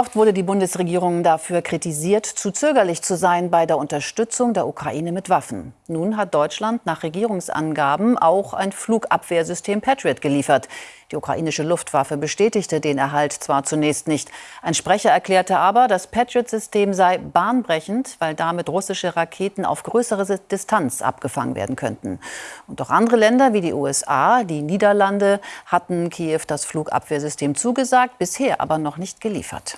Oft wurde die Bundesregierung dafür kritisiert, zu zögerlich zu sein bei der Unterstützung der Ukraine mit Waffen. Nun hat Deutschland nach Regierungsangaben auch ein Flugabwehrsystem Patriot geliefert. Die ukrainische Luftwaffe bestätigte den Erhalt zwar zunächst nicht. Ein Sprecher erklärte aber, das Patriot-System sei bahnbrechend, weil damit russische Raketen auf größere Distanz abgefangen werden könnten. Und auch andere Länder wie die USA, die Niederlande hatten Kiew das Flugabwehrsystem zugesagt, bisher aber noch nicht geliefert.